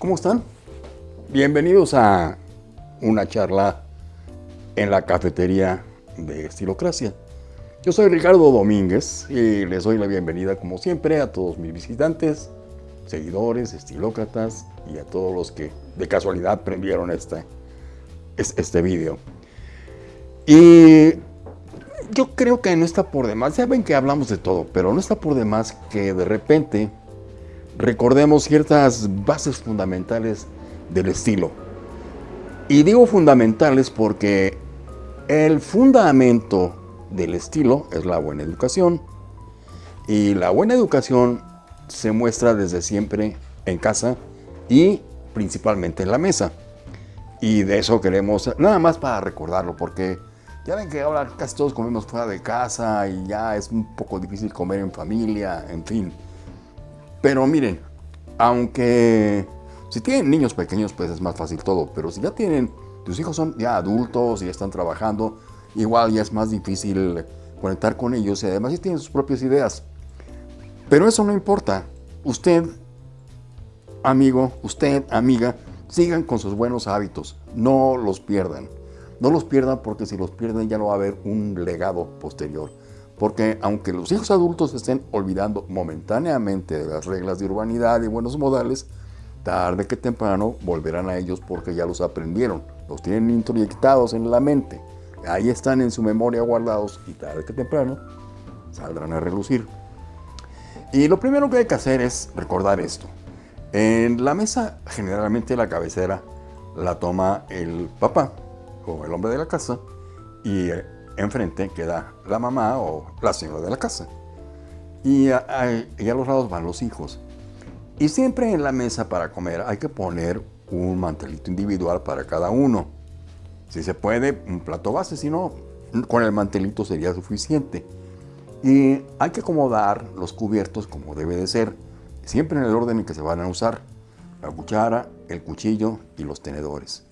¿Cómo están? Bienvenidos a una charla en la cafetería de Estilocracia. Yo soy Ricardo Domínguez y les doy la bienvenida como siempre a todos mis visitantes, seguidores, estilócratas y a todos los que de casualidad prendieron este, este video. Y yo creo que no está por demás, saben que hablamos de todo, pero no está por demás que de repente recordemos ciertas bases fundamentales del estilo. Y digo fundamentales porque el fundamento del estilo es la buena educación. Y la buena educación se muestra desde siempre en casa y principalmente en la mesa. Y de eso queremos, nada más para recordarlo, porque ya ven que ahora casi todos comemos fuera de casa y ya es un poco difícil comer en familia, en fin. Pero miren, aunque si tienen niños pequeños pues es más fácil todo, pero si ya tienen, tus hijos son ya adultos y están trabajando, igual ya es más difícil conectar con ellos y además ya tienen sus propias ideas. Pero eso no importa. Usted, amigo, usted, amiga, sigan con sus buenos hábitos. No los pierdan. No los pierdan porque si los pierden ya no va a haber un legado posterior. Porque aunque los hijos adultos estén olvidando momentáneamente de las reglas de urbanidad y buenos modales, tarde que temprano volverán a ellos porque ya los aprendieron, los tienen introyectados en la mente, ahí están en su memoria guardados y tarde que temprano saldrán a relucir. Y lo primero que hay que hacer es recordar esto. En la mesa generalmente la cabecera la toma el papá o el hombre de la casa y enfrente queda la mamá o la señora de la casa. Y a, los lados van los hijos. Y siempre en la mesa para comer hay que poner un mantelito individual para cada uno. Si se puede, un plato base, si no, con el mantelito sería suficiente. Y hay que acomodar los cubiertos como debe de ser, siempre en el orden en que se van a usar. La cuchara, el cuchillo y los tenedores.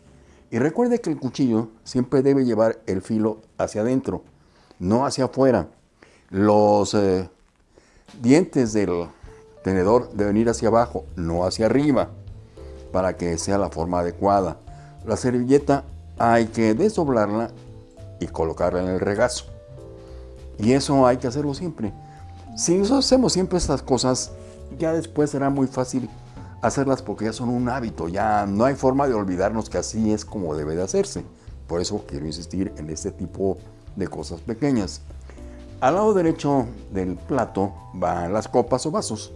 Y recuerde que el cuchillo siempre debe llevar el filo hacia adentro, no hacia afuera. Los eh, dientes del tenedor deben ir hacia abajo, no hacia arriba, para que sea la forma adecuada. La servilleta hay que desdoblarla y colocarla en el regazo. Y eso hay que hacerlo siempre. Si nosotros hacemos siempre estas cosas, ya después será muy fácil hacerlas porque ya son un hábito, ya no hay forma de olvidarnos que así es como debe de hacerse. Por eso quiero insistir en este tipo de cosas pequeñas. Al lado derecho del plato van las copas o vasos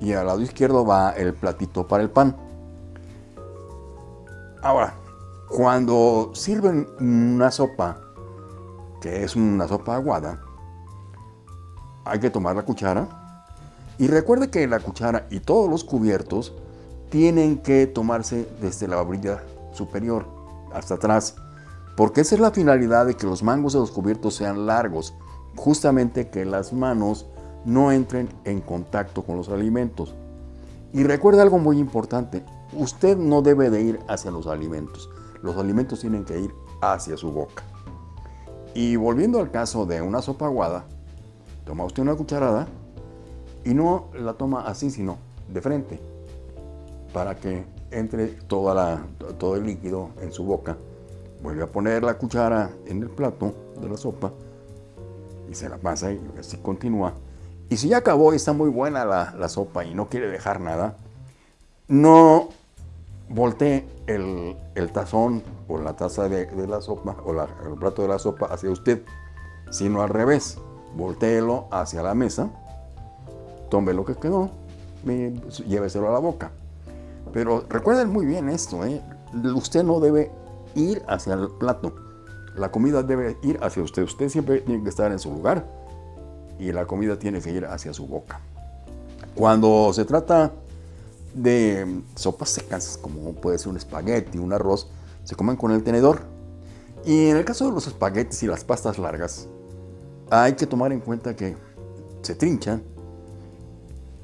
y al lado izquierdo va el platito para el pan. Ahora, cuando sirven una sopa, que es una sopa aguada, hay que tomar la cuchara y recuerde que la cuchara y todos los cubiertos tienen que tomarse desde la orilla superior hasta atrás, porque esa es la finalidad de que los mangos de los cubiertos sean largos, justamente que las manos no entren en contacto con los alimentos. Y recuerde algo muy importante, usted no debe de ir hacia los alimentos, los alimentos tienen que ir hacia su boca. Y volviendo al caso de una sopa aguada, toma usted una cucharada y no la toma así, sino de frente, para que entre toda la, todo el líquido en su boca. Vuelve a poner la cuchara en el plato de la sopa y se la pasa y así continúa. Y si ya acabó y está muy buena la, sopa y no quiere dejar nada, no voltee el, tazón o la taza de, la sopa o el plato de la sopa hacia usted, sino al revés. Voltéelo hacia la mesa tome lo que quedó, lléveselo a la boca. Pero recuerden muy bien esto, ¿eh? usted no debe ir hacia el plato, la comida debe ir hacia usted. Usted siempre tiene que estar en su lugar y la comida tiene que ir hacia su boca. Cuando se trata de sopas secas, como puede ser un espagueti, un arroz, se comen con el tenedor. Y en el caso de los espaguetis y las pastas largas, hay que tomar en cuenta que se trinchan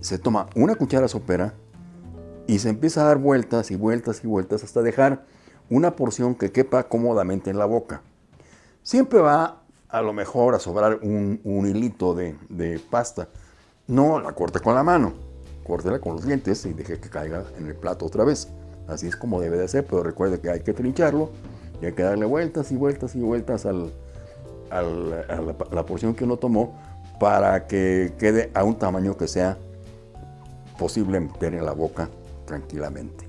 se toma una cuchara sopera y se empieza a dar vueltas y vueltas y vueltas hasta dejar una porción que quepa cómodamente en la boca. Siempre va a lo mejor a sobrar un, hilito de, pasta. No la corte con la mano. córtela con los dientes y deje que caiga en el plato otra vez. Así es como debe de ser, pero recuerde que hay que trincharlo y hay que darle vueltas y vueltas y vueltas al, a la, porción que uno tomó para que quede a un tamaño que sea posible meter en la boca tranquilamente.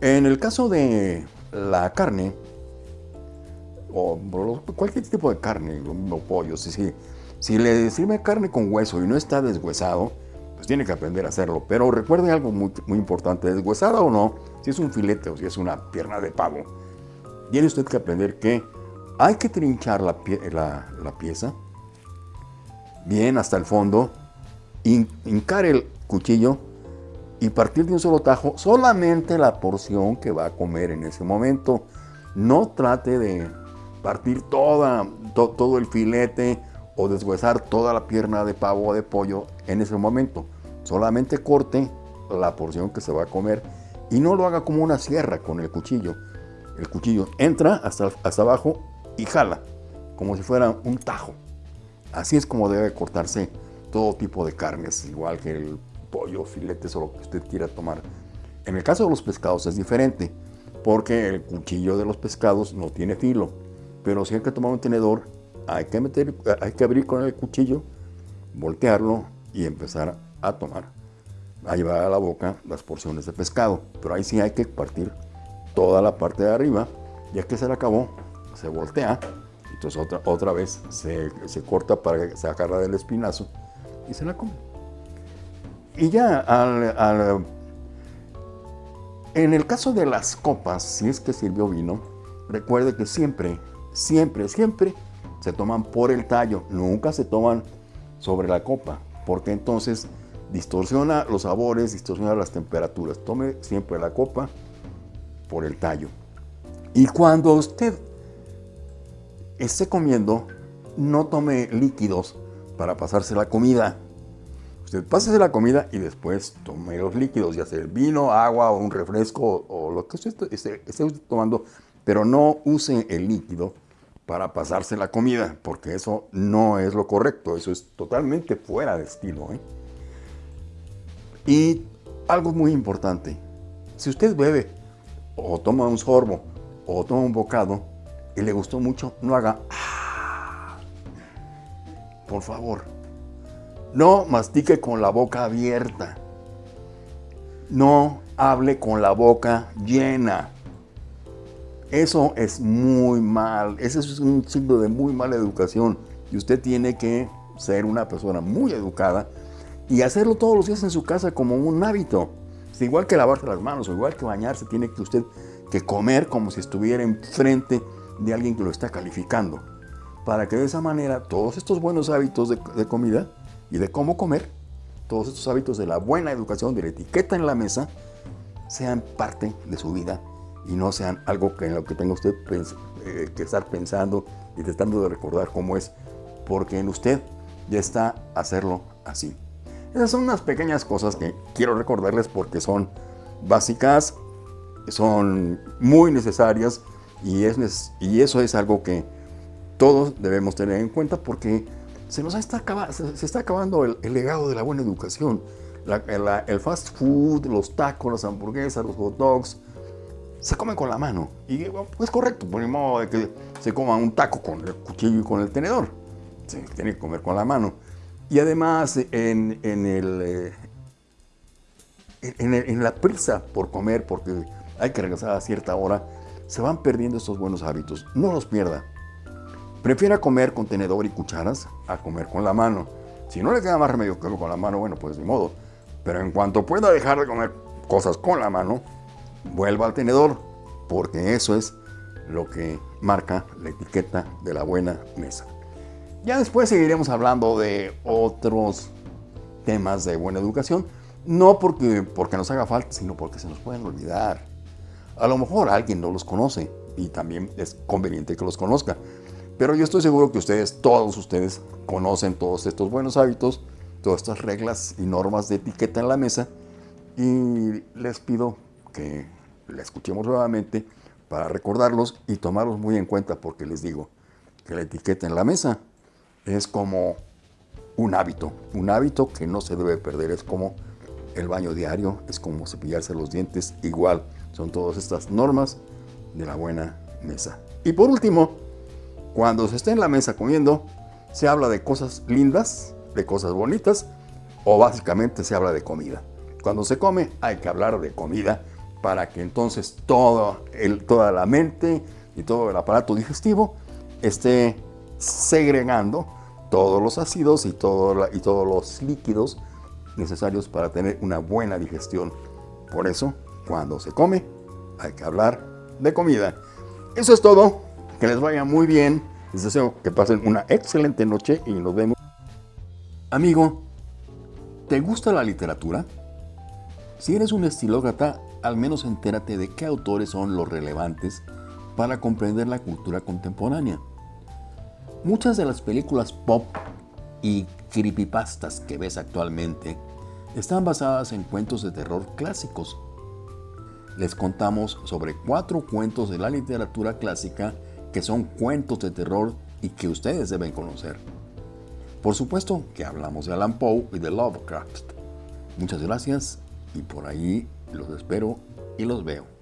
En el caso de la carne, o cualquier tipo de carne, o pollo, si, si le sirve carne con hueso y no está deshuesado, pues tiene que aprender a hacerlo. Pero recuerde algo muy, muy importante, deshuesada o no, si es un filete o si es una pierna de pavo, tiene usted que aprender que hay que trinchar la, pieza bien hasta el fondo, hincar el cuchillo y partir de un solo tajo solamente la porción que va a comer en ese momento. No trate de partir toda, todo el filete o deshuesar toda la pierna de pavo o de pollo en ese momento. Solamente corte la porción que se va a comer y no lo haga como una sierra con el cuchillo. El cuchillo entra hasta, hasta abajo y jala, como si fuera un tajo. Así es como debe cortarse todo tipo de carnes, igual que el pollo, filetes o lo que usted quiera tomar. En el caso de los pescados es diferente, porque el cuchillo de los pescados no tiene filo. Pero si hay que tomar un tenedor, hay que, meter, hay que abrir con el cuchillo, voltearlo y empezar a tomar. A llevar a la boca las porciones de pescado. Pero ahí sí hay que partir toda la parte de arriba. Ya que se le acabó, se voltea, entonces otra, otra vez se, corta para se agarra del espinazo y se la come. Y ya al, en el caso de las copas, si es que sirvió vino, recuerde que siempre, siempre, siempre se toman por el tallo, nunca se toman sobre la copa, porque entonces distorsiona los sabores, distorsiona las temperaturas. Tome siempre la copa por el tallo. Y cuando usted esté comiendo, no tome líquidos para pasarse la comida. Usted pásese la comida y después tome los líquidos, ya sea el vino, agua o un refresco o lo que usted esté, tomando, pero no use el líquido para pasarse la comida, porque eso no es lo correcto, eso es totalmente fuera de estilo. ¿eh? Y algo muy importante, si usted bebe o toma un sorbo o toma un bocado, y le gustó mucho, no haga ah". Por favor, no mastique con la boca abierta. No hable con la boca llena. Eso es muy mal. Ese es un signo de muy mala educación. Y usted tiene que ser una persona muy educada y hacerlo todos los días en su casa como un hábito. Es igual que lavarse las manos o igual que bañarse, tiene que usted que comer como si estuviera enfrente de alguien que lo está calificando, para que de esa manera todos estos buenos hábitos de, comida y de cómo comer, todos estos hábitos de la buena educación, de la etiqueta en la mesa, sean parte de su vida y no sean algo que en lo que tenga usted eh, que estar pensando y tratando de recordar cómo es, porque en usted ya está hacerlo así. Esas son unas pequeñas cosas que quiero recordarles porque son básicas, son muy necesarias y, es, y eso es algo que todos debemos tener en cuenta porque se nos está, acabando el, legado de la buena educación. el fast food, los tacos, las hamburguesas, los hot dogs, se comen con la mano. Y es correcto, por el modo de que se coma un taco con el cuchillo y con el tenedor. Se tiene que comer con la mano. Y además, en, en, el, eh, en la prisa por comer, porque hay que regresar a cierta hora, se van perdiendo estos buenos hábitos. No los pierda. Prefiera comer con tenedor y cucharas a comer con la mano. Si no le queda más remedio que con la mano, bueno, pues ni modo. Pero en cuanto pueda dejar de comer cosas con la mano, vuelva al tenedor, porque eso es lo que marca la etiqueta de la buena mesa. Ya después seguiremos hablando de otros temas de buena educación, no porque, porque nos haga falta, sino porque se nos pueden olvidar. A lo mejor alguien no los conoce y también es conveniente que los conozca. Pero yo estoy seguro que ustedes, todos ustedes, conocen todos estos buenos hábitos, todas estas reglas y normas de etiqueta en la mesa y les pido que la escuchemos nuevamente para recordarlos y tomarlos muy en cuenta porque les digo que la etiqueta en la mesa es como un hábito, un hábito que no se debe perder, es como el baño diario es como cepillarse los dientes igual. Son todas estas normas de la buena mesa. Y por último, cuando se está en la mesa comiendo, se habla de cosas lindas, de cosas bonitas, o básicamente se habla de comida. Cuando se come hay que hablar de comida para que entonces toda la mente y todo el aparato digestivo esté segregando todos los ácidos y, y todos los líquidos necesarios para tener una buena digestión. Por eso, cuando se come, hay que hablar de comida. Eso es todo. Que les vaya muy bien. Les deseo que pasen una excelente noche y nos vemos. Amigo, ¿te gusta la literatura? Si eres un estilócrata, al menos entérate de qué autores son los relevantes para comprender la cultura contemporánea. Muchas de las películas pop y creepypastas que ves actualmente están basadas en cuentos de terror clásicos. Les contamos sobre cuatro cuentos de la literatura clásica que son cuentos de terror y que ustedes deben conocer. Por supuesto que hablamos de Alan Poe y de Lovecraft. Muchas gracias y por ahí los espero y los veo.